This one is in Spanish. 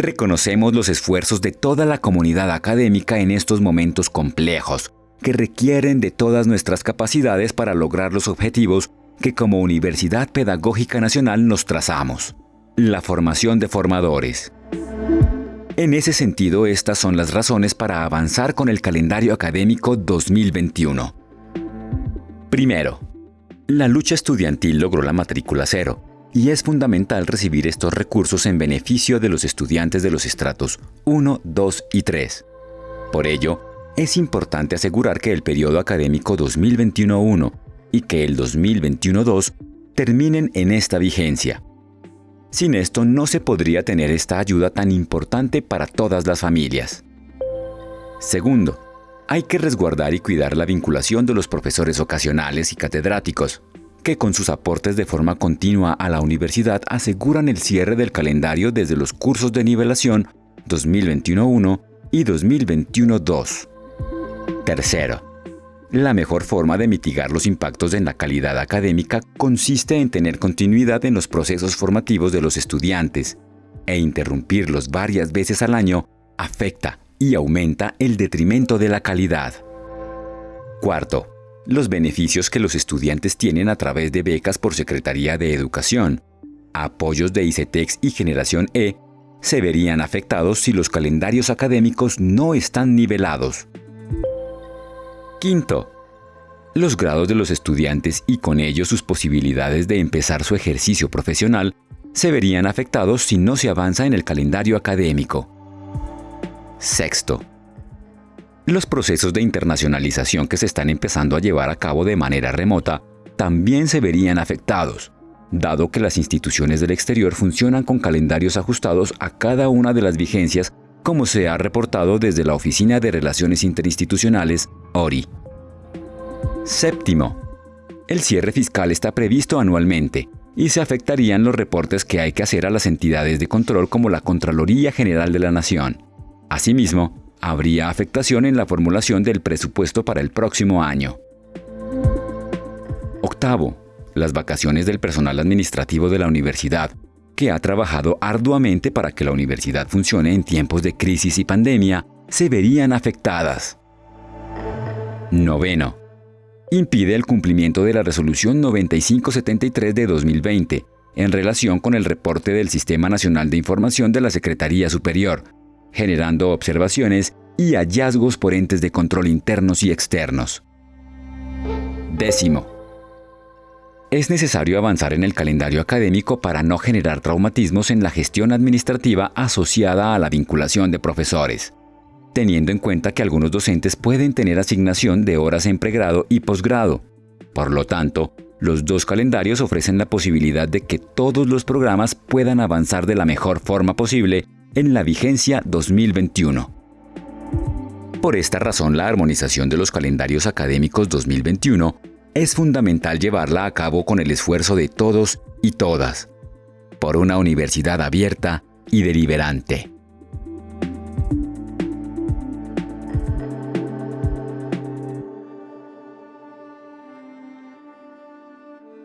Reconocemos los esfuerzos de toda la comunidad académica en estos momentos complejos, que requieren de todas nuestras capacidades para lograr los objetivos que como Universidad Pedagógica Nacional nos trazamos. La formación de formadores. En ese sentido, estas son las razones para avanzar con el calendario académico 2021. Primero, la lucha estudiantil logró la matrícula cero, y es fundamental recibir estos recursos en beneficio de los estudiantes de los estratos 1, 2 y 3. Por ello, es importante asegurar que el periodo académico 2021-1 y que el 2021-2 terminen en esta vigencia. Sin esto no se podría tener esta ayuda tan importante para todas las familias. Segundo, hay que resguardar y cuidar la vinculación de los profesores ocasionales y catedráticos, que con sus aportes de forma continua a la universidad aseguran el cierre del calendario desde los cursos de nivelación 2021-1 y 2021-2. Tercero, la mejor forma de mitigar los impactos en la calidad académica consiste en tener continuidad en los procesos formativos de los estudiantes, e interrumpirlos varias veces al año afecta y aumenta el detrimento de la calidad. Cuarto, los beneficios que los estudiantes tienen a través de becas por Secretaría de Educación, apoyos de ICETEX y Generación E, se verían afectados si los calendarios académicos no están nivelados. Quinto, los grados de los estudiantes y con ello sus posibilidades de empezar su ejercicio profesional se verían afectados si no se avanza en el calendario académico. Sexto, los procesos de internacionalización que se están empezando a llevar a cabo de manera remota también se verían afectados, dado que las instituciones del exterior funcionan con calendarios ajustados a cada una de las vigencias como se ha reportado desde la Oficina de Relaciones Interinstitucionales, ORI. Séptimo. El cierre fiscal está previsto anualmente y se afectarían los reportes que hay que hacer a las entidades de control como la Contraloría General de la Nación. Asimismo, habría afectación en la formulación del presupuesto para el próximo año. Octavo, las vacaciones del personal administrativo de la universidad, que ha trabajado arduamente para que la universidad funcione en tiempos de crisis y pandemia, se verían afectadas. Noveno, impide el cumplimiento de la resolución 9573 de 2020 en relación con el reporte del Sistema Nacional de Información de la Secretaría Superior, generando observaciones y hallazgos por entes de control internos y externos. Décimo. Es necesario avanzar en el calendario académico para no generar traumatismos en la gestión administrativa asociada a la vinculación de profesores, teniendo en cuenta que algunos docentes pueden tener asignación de horas en pregrado y posgrado. Por lo tanto, los dos calendarios ofrecen la posibilidad de que todos los programas puedan avanzar de la mejor forma posible en la vigencia 2021. Por esta razón, la armonización de los calendarios académicos 2021 es fundamental llevarla a cabo con el esfuerzo de todos y todas, por una universidad abierta y deliberante.